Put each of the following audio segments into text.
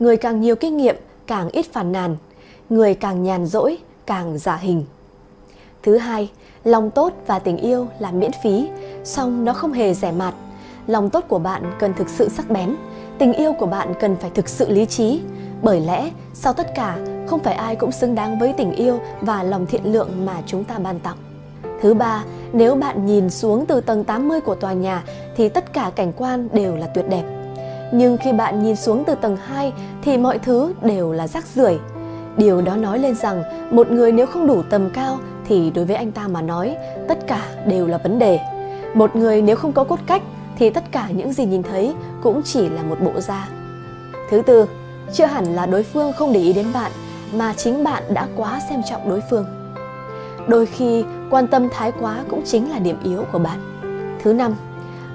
người càng nhiều kinh nghiệm càng ít phàn nàn, người càng nhàn rỗi càng giả hình. Thứ hai, lòng tốt và tình yêu là miễn phí, song nó không hề rẻ mạt. Lòng tốt của bạn cần thực sự sắc bén, tình yêu của bạn cần phải thực sự lý trí. Bởi lẽ, sau tất cả, không phải ai cũng xứng đáng với tình yêu và lòng thiện lượng mà chúng ta ban tặng. Thứ ba, nếu bạn nhìn xuống từ tầng 80 của tòa nhà thì tất cả cảnh quan đều là tuyệt đẹp. Nhưng khi bạn nhìn xuống từ tầng 2 thì mọi thứ đều là rác rưởi. Điều đó nói lên rằng một người nếu không đủ tầm cao thì đối với anh ta mà nói tất cả đều là vấn đề. Một người nếu không có cốt cách thì tất cả những gì nhìn thấy cũng chỉ là một bộ da. Thứ tư, chưa hẳn là đối phương không để ý đến bạn mà chính bạn đã quá xem trọng đối phương. Đôi khi quan tâm thái quá cũng chính là điểm yếu của bạn. Thứ năm,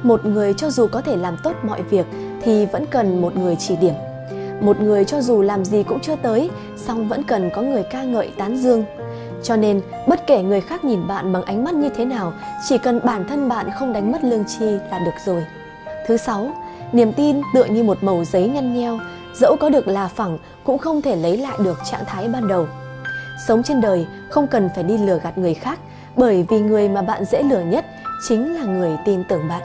một người cho dù có thể làm tốt mọi việc thì vẫn cần một người chỉ điểm. Một người cho dù làm gì cũng chưa tới, song vẫn cần có người ca ngợi tán dương. Cho nên, bất kể người khác nhìn bạn bằng ánh mắt như thế nào, chỉ cần bản thân bạn không đánh mất lương chi là được rồi. Thứ sáu, niềm tin tựa như một mẩu giấy nhăn nheo, dẫu có được là phẳng cũng không thể lấy lại được trạng thái ban đầu. Sống trên đời không cần phải đi lừa gạt người khác, bởi vì người mà bạn dễ lừa nhất chính là người tin tưởng bạn.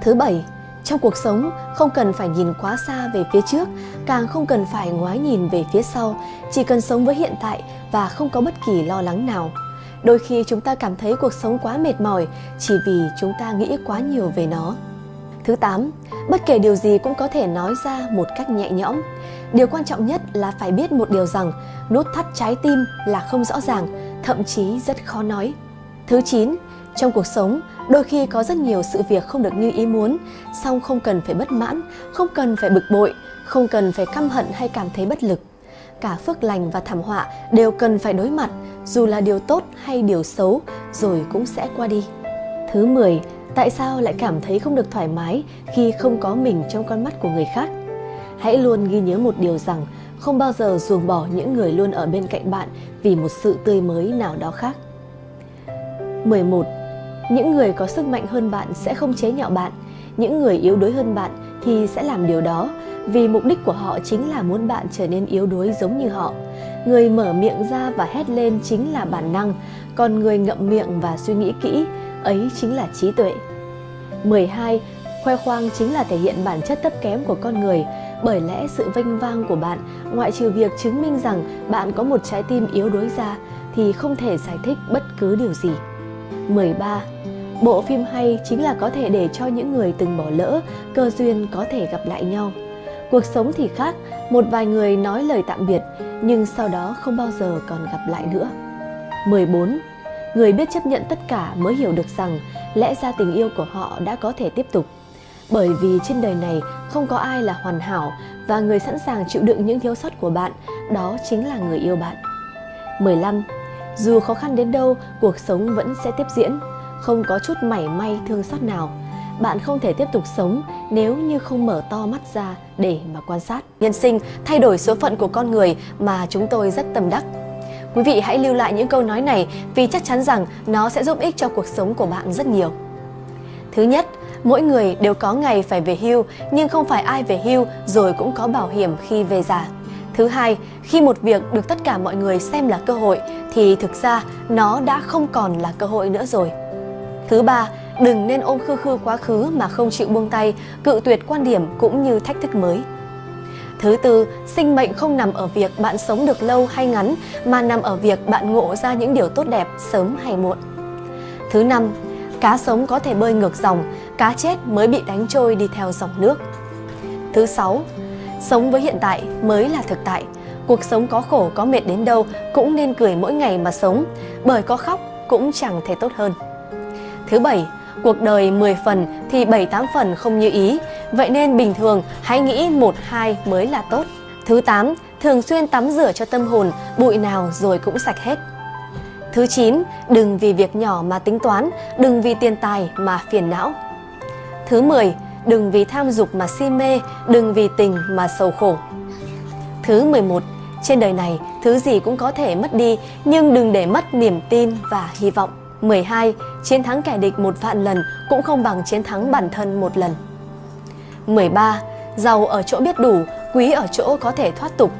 Thứ bảy, trong cuộc sống không cần phải nhìn quá xa về phía trước, càng không cần phải ngoái nhìn về phía sau, chỉ cần sống với hiện tại và không có bất kỳ lo lắng nào. Đôi khi chúng ta cảm thấy cuộc sống quá mệt mỏi chỉ vì chúng ta nghĩ quá nhiều về nó. Thứ 8, bất kể điều gì cũng có thể nói ra một cách nhẹ nhõm. Điều quan trọng nhất là phải biết một điều rằng nút thắt trái tim là không rõ ràng, thậm chí rất khó nói. Thứ 9, trong cuộc sống, đôi khi có rất nhiều sự việc không được như ý muốn, song không cần phải bất mãn, không cần phải bực bội, không cần phải căm hận hay cảm thấy bất lực. Cả phước lành và thảm họa đều cần phải đối mặt, dù là điều tốt hay điều xấu, rồi cũng sẽ qua đi. Thứ 10, tại sao lại cảm thấy không được thoải mái khi không có mình trong con mắt của người khác? Hãy luôn ghi nhớ một điều rằng không bao giờ ruồng bỏ những người luôn ở bên cạnh bạn vì một sự tươi mới nào đó khác. 11. Những người có sức mạnh hơn bạn sẽ không chế nhạo bạn, những người yếu đuối hơn bạn thì sẽ làm điều đó vì mục đích của họ chính là muốn bạn trở nên yếu đuối giống như họ. Người mở miệng ra và hét lên chính là bản năng, còn người ngậm miệng và suy nghĩ kỹ, ấy chính là trí tuệ. 12. Khoe khoang chính là thể hiện bản chất thấp kém của con người, bởi lẽ sự vinh vang của bạn, ngoại trừ việc chứng minh rằng bạn có một trái tim yếu đuối ra, thì không thể giải thích bất cứ điều gì. 13. Bộ phim hay chính là có thể để cho những người từng bỏ lỡ, cơ duyên có thể gặp lại nhau. Cuộc sống thì khác, một vài người nói lời tạm biệt, nhưng sau đó không bao giờ còn gặp lại nữa. 14. Người biết chấp nhận tất cả mới hiểu được rằng lẽ ra tình yêu của họ đã có thể tiếp tục. Bởi vì trên đời này không có ai là hoàn hảo và người sẵn sàng chịu đựng những thiếu sót của bạn, đó chính là người yêu bạn. 15 dù khó khăn đến đâu, cuộc sống vẫn sẽ tiếp diễn, không có chút mảy may thương xót nào. Bạn không thể tiếp tục sống nếu như không mở to mắt ra để mà quan sát. Nhân sinh thay đổi số phận của con người mà chúng tôi rất tâm đắc. Quý vị hãy lưu lại những câu nói này vì chắc chắn rằng nó sẽ giúp ích cho cuộc sống của bạn rất nhiều. Thứ nhất, mỗi người đều có ngày phải về hưu nhưng không phải ai về hưu rồi cũng có bảo hiểm khi về già. Thứ hai, khi một việc được tất cả mọi người xem là cơ hội thì thực ra nó đã không còn là cơ hội nữa rồi. Thứ ba, đừng nên ôm khư khư quá khứ mà không chịu buông tay, cự tuyệt quan điểm cũng như thách thức mới. Thứ tư, sinh mệnh không nằm ở việc bạn sống được lâu hay ngắn mà nằm ở việc bạn ngộ ra những điều tốt đẹp sớm hay muộn. Thứ năm, cá sống có thể bơi ngược dòng, cá chết mới bị đánh trôi đi theo dòng nước. Thứ sáu, Sống với hiện tại mới là thực tại. Cuộc sống có khổ có mệt đến đâu cũng nên cười mỗi ngày mà sống, bởi có khóc cũng chẳng thể tốt hơn. Thứ bảy, cuộc đời 10 phần thì 7-8 phần không như ý, vậy nên bình thường hãy nghĩ 1-2 mới là tốt. Thứ 8, thường xuyên tắm rửa cho tâm hồn, bụi nào rồi cũng sạch hết. Thứ 9, đừng vì việc nhỏ mà tính toán, đừng vì tiền tài mà phiền não. Thứ 10, đừng vì tham dục mà si mê, đừng vì tình mà sầu khổ. Thứ 11. Trên đời này, thứ gì cũng có thể mất đi, nhưng đừng để mất niềm tin và hy vọng. 12. Chiến thắng kẻ địch một vạn lần cũng không bằng chiến thắng bản thân một lần. 13. Giàu ở chỗ biết đủ, quý ở chỗ có thể thoát tục,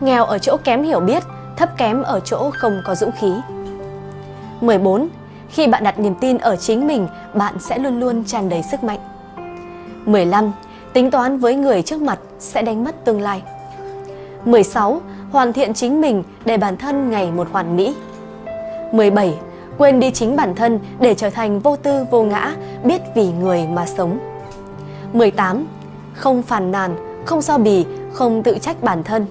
nghèo ở chỗ kém hiểu biết, thấp kém ở chỗ không có dũng khí. 14. Khi bạn đặt niềm tin ở chính mình, bạn sẽ luôn luôn tràn đầy sức mạnh. 15. Tính toán với người trước mặt sẽ đánh mất tương lai. 16. Hoàn thiện chính mình để bản thân ngày một hoàn mỹ. 17. Quên đi chính bản thân để trở thành vô tư vô ngã, biết vì người mà sống. 18. Không phàn nàn, không so bì, không tự trách bản thân.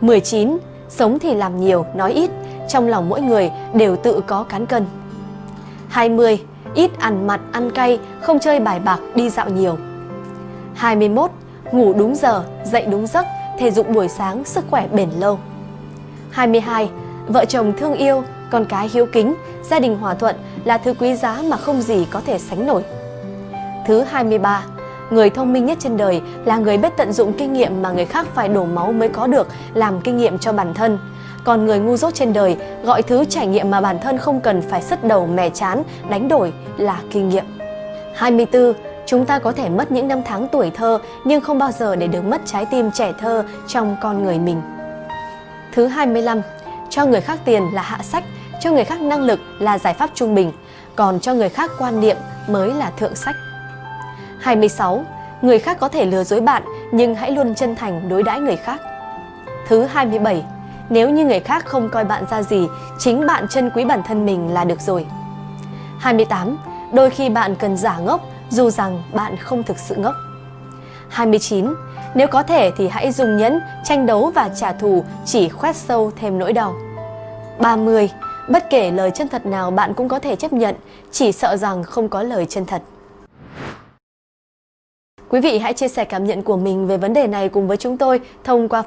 19. Sống thì làm nhiều, nói ít, trong lòng mỗi người đều tự có cán cân. 20. Ít ăn mặn, ăn cay, không chơi bài bạc, đi dạo nhiều. 21. Ngủ đúng giờ, dậy đúng giấc, thể dục buổi sáng, sức khỏe bền lâu. 22. Vợ chồng thương yêu, con cái hiếu kính, gia đình hòa thuận là thứ quý giá mà không gì có thể sánh nổi. Thứ 23. Người thông minh nhất trên đời là người biết tận dụng kinh nghiệm mà người khác phải đổ máu mới có được làm kinh nghiệm cho bản thân. Còn người ngu dốt trên đời gọi thứ trải nghiệm mà bản thân không cần phải sứt đầu mè chán, đánh đổi là kinh nghiệm. 24. Chúng ta có thể mất những năm tháng tuổi thơ nhưng không bao giờ để được mất trái tim trẻ thơ trong con người mình. Thứ 25. Cho người khác tiền là hạ sách, cho người khác năng lực là giải pháp trung bình, còn cho người khác quan niệm mới là thượng sách. 26. Người khác có thể lừa dối bạn nhưng hãy luôn chân thành đối đãi người khác. Thứ 27. Nếu như người khác không coi bạn ra gì, chính bạn trân quý bản thân mình là được rồi. 28. Đôi khi bạn cần giả ngốc dù rằng bạn không thực sự ngốc. 29. Nếu có thể thì hãy dùng nhẫn, tranh đấu và trả thù chỉ khoét sâu thêm nỗi đau. 30. Bất kể lời chân thật nào bạn cũng có thể chấp nhận, chỉ sợ rằng không có lời chân thật. Quý vị hãy chia sẻ cảm nhận của mình về vấn đề này cùng với chúng tôi thông qua